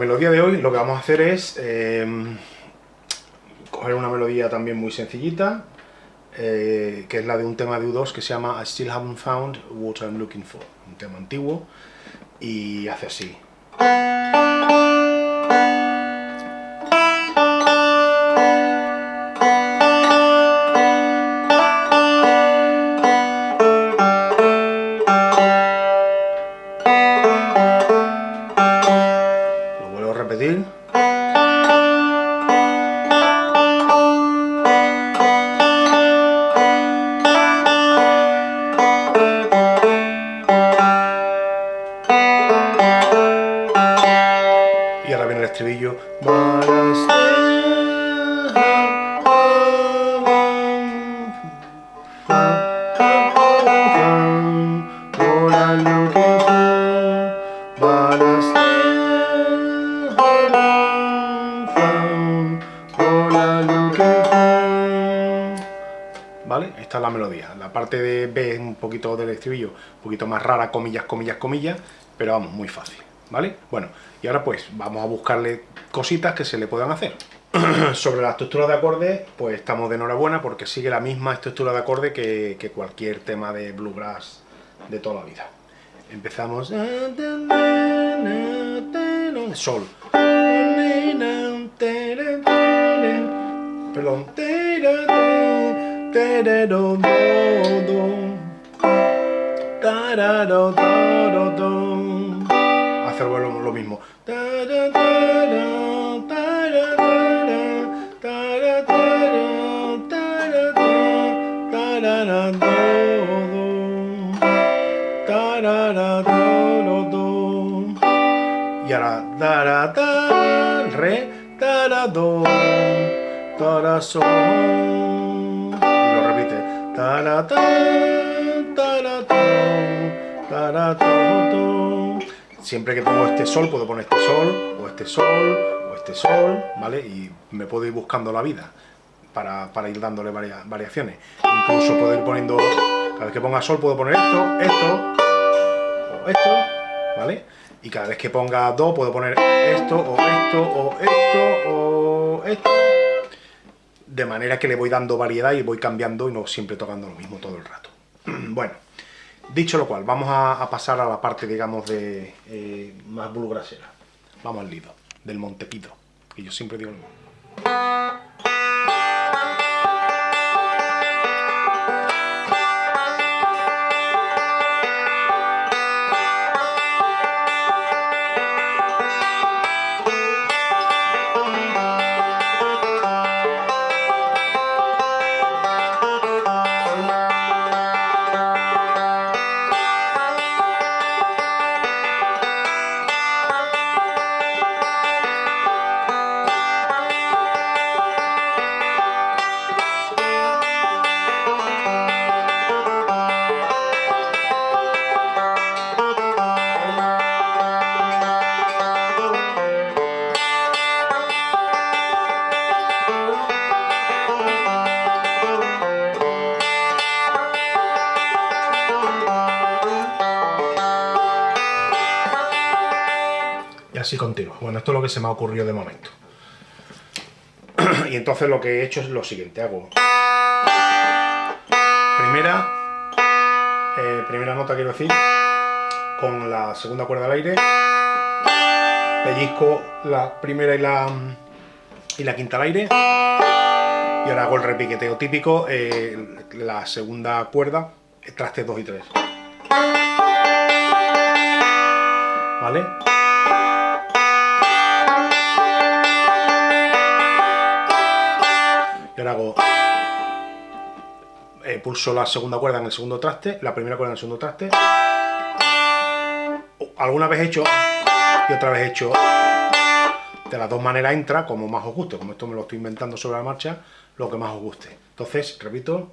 melodía de hoy lo que vamos a hacer es eh, coger una melodía también muy sencillita, eh, que es la de un tema de U2 que se llama I Still Haven't Found What I'm Looking For, un tema antiguo, y hace así. Estribillo. ¿Vale? Esta es la melodía. La parte de B es un poquito del estribillo, un poquito más rara, comillas, comillas, comillas, pero vamos, muy fácil. ¿Vale? Bueno, y ahora pues vamos a buscarle cositas que se le puedan hacer. Sobre la estructura de acordes, pues estamos de enhorabuena porque sigue la misma estructura de acorde que, cualquier tema de bluegrass de toda la vida. Empezamos... Sol. Perdón. Hacer lo, mismo. Y ahora, re, do, da, sol. Y lo repite. Do, da, da, do, do. Siempre que pongo este sol, puedo poner este sol, o este sol, o este sol, ¿vale? Y me puedo ir buscando la vida para, para ir dándole varias variaciones. Incluso puedo ir poniendo, cada vez que ponga sol puedo poner esto, esto, o esto, ¿vale? Y cada vez que ponga do puedo poner esto, o esto, o esto, o esto. De manera que le voy dando variedad y voy cambiando y no siempre tocando lo mismo todo el rato. bueno, dicho lo cual, vamos a, pasar a la parte, digamos, de eh, más bulgrasera. Vamos al lido, del Montepido, que yo siempre digo lo mismo. Así continúa. Bueno, esto es lo que se me ha ocurrido de momento. y entonces lo que he hecho es lo siguiente, hago... Primera, eh, primera nota quiero decir, con la segunda cuerda al aire, pellizco la primera y la, y la quinta al aire, y ahora hago el repiqueteo típico, eh, la segunda cuerda, trastes 2 y 3. ¿Vale? Ahora hago eh, pulso la segunda cuerda en el segundo traste, la primera cuerda en el segundo traste. Alguna vez he hecho y otra vez he hecho. De las dos maneras entra como más os guste, como esto me lo estoy inventando sobre la marcha, lo que más os guste. Entonces, repito.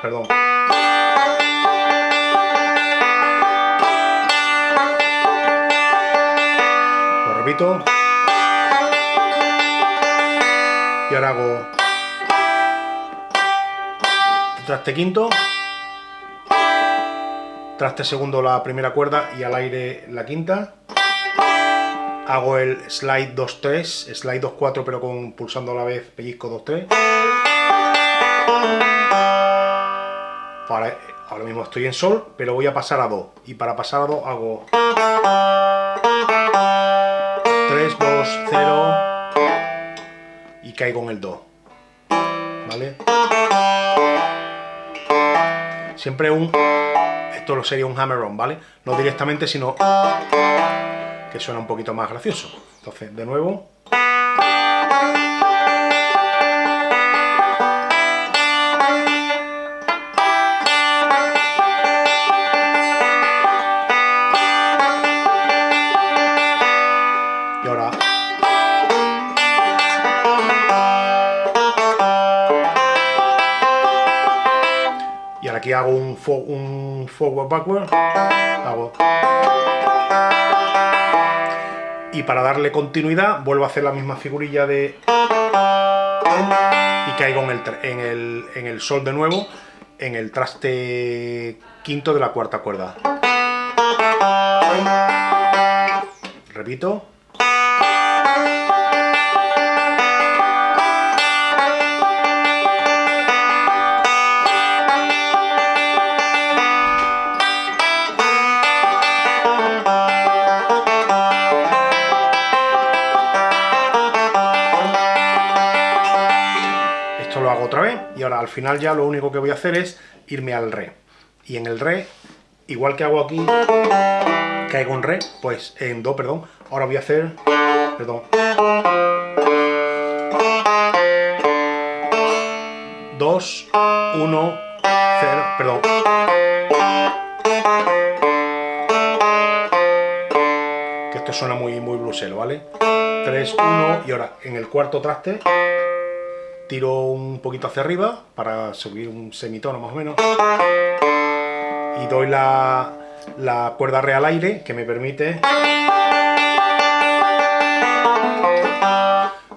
Perdón. Lo repito. Y ahora hago traste quinto, traste segundo la primera cuerda y al aire la quinta, hago el slide 2-3, slide 2-4 pero con pulsando a la vez pellizco 2-3. ahora mismo estoy en sol, pero voy a pasar a do. Y para pasar a do hago 3, 2, 0 y caigo en el do. ¿Vale? Siempre un... Esto lo sería un hammer-on, ¿vale? No directamente, sino que suena un poquito más gracioso. Entonces, de nuevo... hago un, un forward backward, hago... Y para darle continuidad vuelvo a hacer la misma figurilla de... Y caigo en el, en el, en el sol de nuevo, en el traste quinto de la cuarta cuerda. Repito. Al final ya lo único que voy a hacer es irme al re. Y en el re, igual que hago aquí, caigo en re, pues en do, perdón, ahora voy a hacer, perdón, dos, uno, cero, perdón, que esto suena muy, muy blusero, ¿vale? 3, 1 y ahora en el cuarto traste tiro un poquito hacia arriba para subir un semitono más o menos. Y doy la, la cuerda re al aire que me permite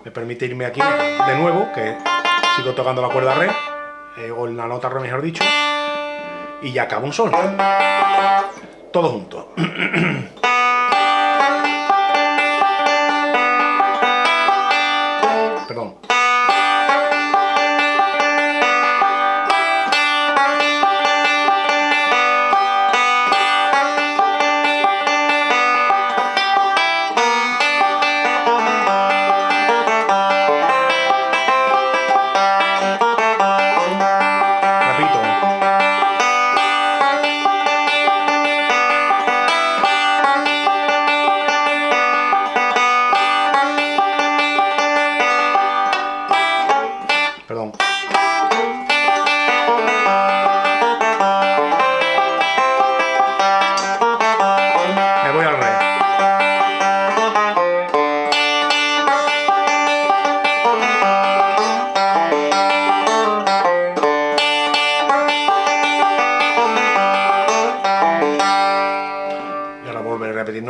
me permite irme aquí de nuevo que sigo tocando la cuerda re eh, o la nota re mejor dicho y ya acabo un sol todo junto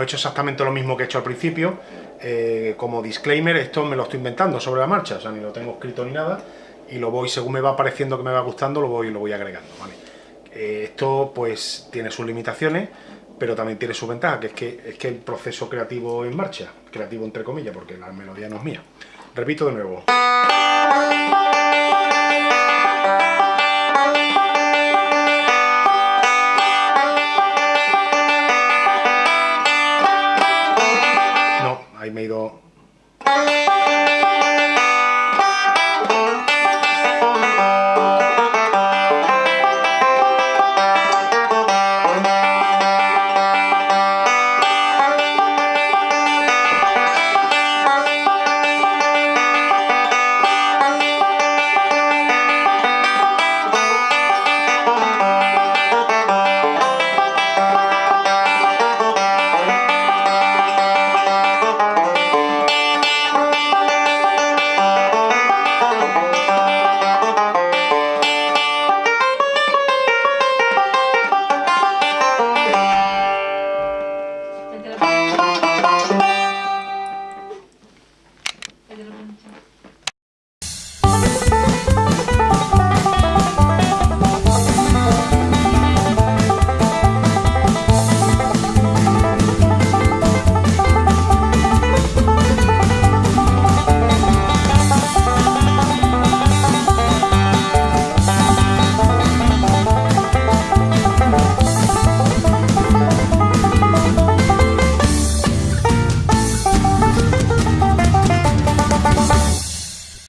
hecho exactamente lo mismo que he hecho al principio, eh, como disclaimer, esto me lo estoy inventando sobre la marcha, o sea, ni lo tengo escrito ni nada, y lo voy, según me va pareciendo que me va gustando, lo voy, lo voy agregando, eh, esto pues tiene sus limitaciones, pero también tiene su ventaja, que es que, es que el proceso creativo en marcha, creativo entre comillas, porque la melodía no es mía. Repito de nuevo. ahí me he ido...